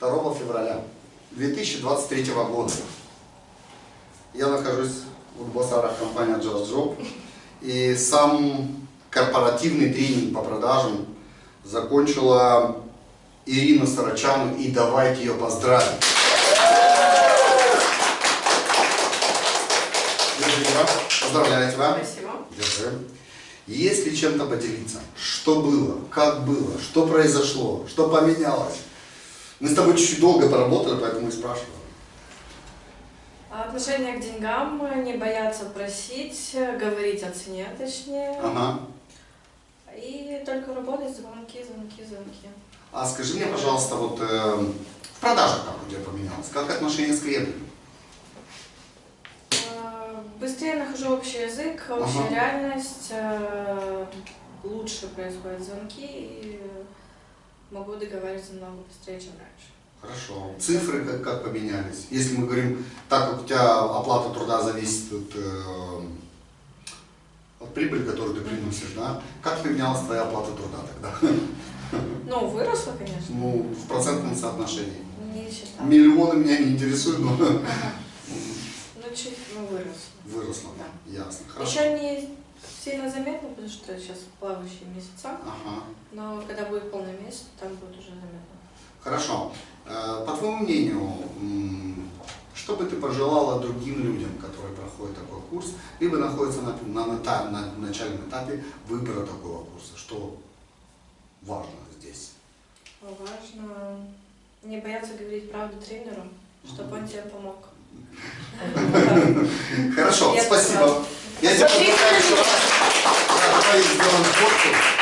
2 февраля 2023 года я нахожусь в Босарах компании Just Job и сам корпоративный тренинг по продажам закончила Ирина Сарачану и давайте ее поздравим. Поздравляю тебя. Спасибо. Держи. Если чем-то поделиться, что было, как было, что произошло, что поменялось. Мы с тобой чуть-чуть долго поработали, поэтому и спрашиваю. Отношение к деньгам, не бояться просить, говорить о цене точнее. Ага. И только работать, звонки, звонки, звонки. А скажи мне, пожалуйста, вот э, в продажах как у тебя поменялось? Как отношение с клиентами? Э, Быстрее нахожу общий язык, общая Ага. реальность, э, лучше происходят звонки и могу договариваться намного быстрее, чем раньше. Хорошо. Цифры как, как поменялись? Если мы говорим, так как у тебя оплата труда зависит от, э, от прибыли, которую ты приносишь, да? Как поменялась твоя оплата труда тогда? Ну, выросла, конечно, Ну, в процентном соотношении. не считала. Миллионы меня не интересуют, но Ага. Ну, чуть, ну, выросла. выросло. Да. Ясно. Хорошо. Еще не сильно заметно, потому что сейчас плавающие месяца, Ага. но когда будет полный месяц, там будет уже заметно. Хорошо. Э, По твоему мнению, что бы ты пожелала другим людям, которые проходят такой курс, либо находятся на, на, ната- на начальном этапе выбора такого курса? Что важно здесь? Важно не бояться говорить правду тренеру, чтобы он тебе помог. Хорошо, спасибо. Я раз. Да, давай сделаем фотку.